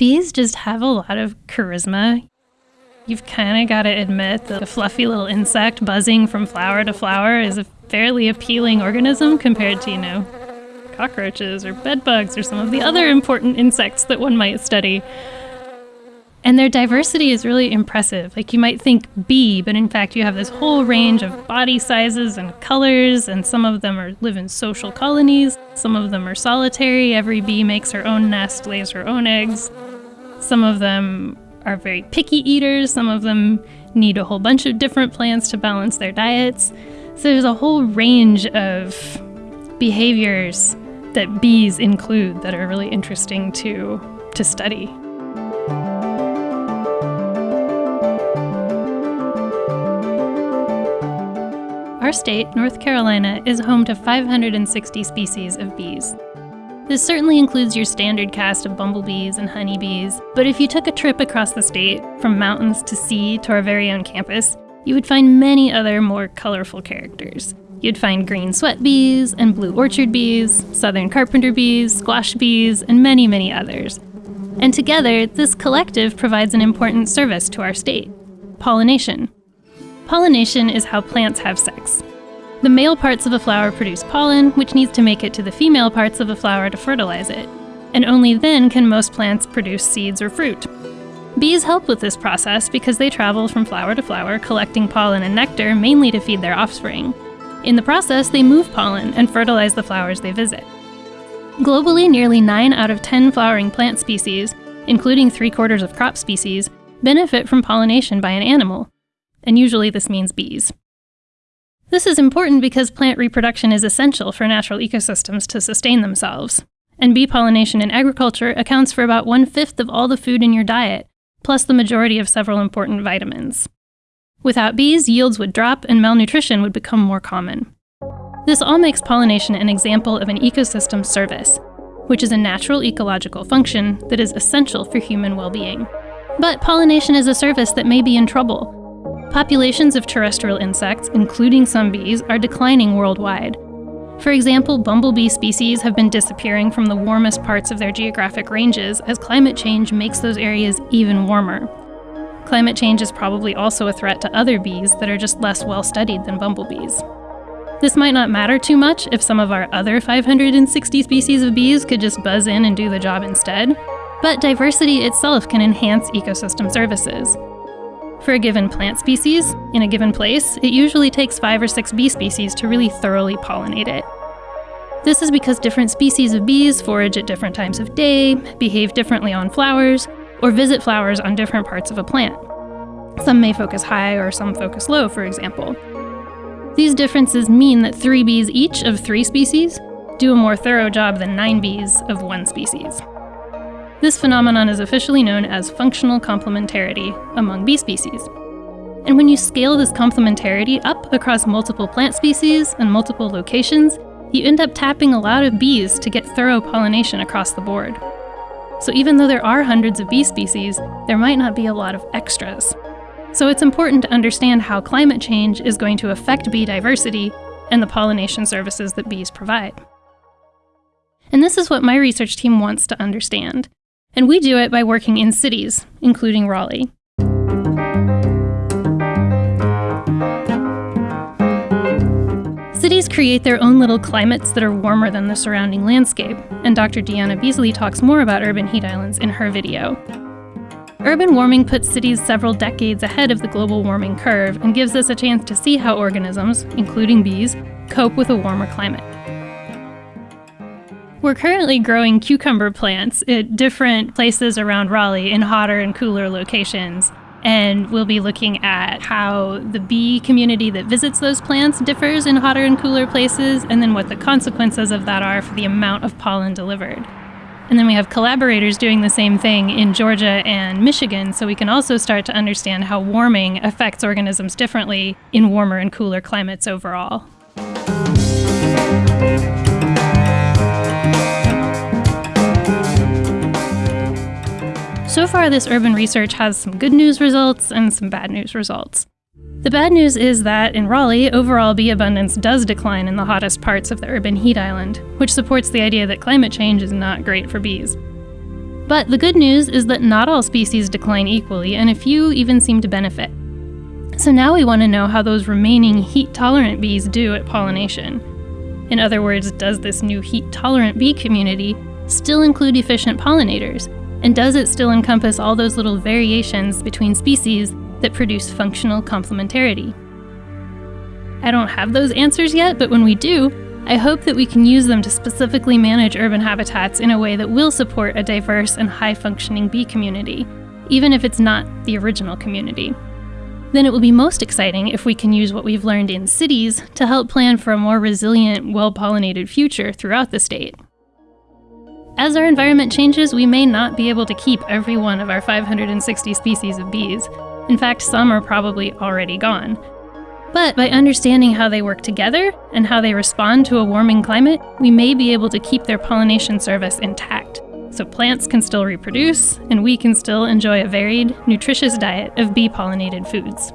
Bees just have a lot of charisma. You've kind of got to admit that a fluffy little insect buzzing from flower to flower is a fairly appealing organism compared to, you know, cockroaches or bedbugs or some of the other important insects that one might study. And their diversity is really impressive. Like you might think bee, but in fact you have this whole range of body sizes and colors, and some of them are live in social colonies, some of them are solitary. Every bee makes her own nest, lays her own eggs. Some of them are very picky eaters, some of them need a whole bunch of different plants to balance their diets. So there's a whole range of behaviors that bees include that are really interesting to to study. Our state, North Carolina, is home to 560 species of bees. This certainly includes your standard cast of bumblebees and honeybees, but if you took a trip across the state, from mountains to sea to our very own campus, you would find many other more colorful characters. You'd find green sweat bees and blue orchard bees, southern carpenter bees, squash bees, and many, many others. And together, this collective provides an important service to our state pollination. Pollination is how plants have sex. The male parts of a flower produce pollen, which needs to make it to the female parts of a flower to fertilize it. And only then can most plants produce seeds or fruit. Bees help with this process because they travel from flower to flower collecting pollen and nectar mainly to feed their offspring. In the process, they move pollen and fertilize the flowers they visit. Globally, nearly 9 out of 10 flowering plant species, including three quarters of crop species, benefit from pollination by an animal, and usually this means bees. This is important because plant reproduction is essential for natural ecosystems to sustain themselves, and bee pollination in agriculture accounts for about one fifth of all the food in your diet, plus the majority of several important vitamins. Without bees, yields would drop and malnutrition would become more common. This all makes pollination an example of an ecosystem service, which is a natural ecological function that is essential for human well being. But pollination is a service that may be in trouble Populations of terrestrial insects, including some bees, are declining worldwide. For example, bumblebee species have been disappearing from the warmest parts of their geographic ranges as climate change makes those areas even warmer. Climate change is probably also a threat to other bees that are just less well studied than bumblebees. This might not matter too much if some of our other 560 species of bees could just buzz in and do the job instead, but diversity itself can enhance ecosystem services. For a given plant species, in a given place, it usually takes five or six bee species to really thoroughly pollinate it. This is because different species of bees forage at different times of day, behave differently on flowers, or visit flowers on different parts of a plant. Some may focus high or some focus low, for example. These differences mean that three bees each of three species do a more thorough job than nine bees of one species. This phenomenon is officially known as functional complementarity among bee species. And when you scale this complementarity up across multiple plant species and multiple locations, you end up tapping a lot of bees to get thorough pollination across the board. So even though there are hundreds of bee species, there might not be a lot of extras. So it's important to understand how climate change is going to affect bee diversity and the pollination services that bees provide. And this is what my research team wants to understand. And we do it by working in cities, including Raleigh. Cities create their own little climates that are warmer than the surrounding landscape, and Dr. Deanna Beasley talks more about urban heat islands in her video. Urban warming puts cities several decades ahead of the global warming curve and gives us a chance to see how organisms, including bees, cope with a warmer climate. We're currently growing cucumber plants at different places around Raleigh in hotter and cooler locations. And we'll be looking at how the bee community that visits those plants differs in hotter and cooler places, and then what the consequences of that are for the amount of pollen delivered. And then we have collaborators doing the same thing in Georgia and Michigan, so we can also start to understand how warming affects organisms differently in warmer and cooler climates overall. Far, this urban research has some good news results and some bad news results. The bad news is that in Raleigh, overall bee abundance does decline in the hottest parts of the urban heat island, which supports the idea that climate change is not great for bees. But the good news is that not all species decline equally, and a few even seem to benefit. So now we want to know how those remaining heat tolerant bees do at pollination. In other words, does this new heat tolerant bee community still include efficient pollinators? And does it still encompass all those little variations between species that produce functional complementarity? I don't have those answers yet, but when we do, I hope that we can use them to specifically manage urban habitats in a way that will support a diverse and high functioning bee community, even if it's not the original community. Then it will be most exciting if we can use what we've learned in cities to help plan for a more resilient, well pollinated future throughout the state. As our environment changes, we may not be able to keep every one of our 560 species of bees. In fact, some are probably already gone. But by understanding how they work together and how they respond to a warming climate, we may be able to keep their pollination service intact. So plants can still reproduce, and we can still enjoy a varied, nutritious diet of bee pollinated foods.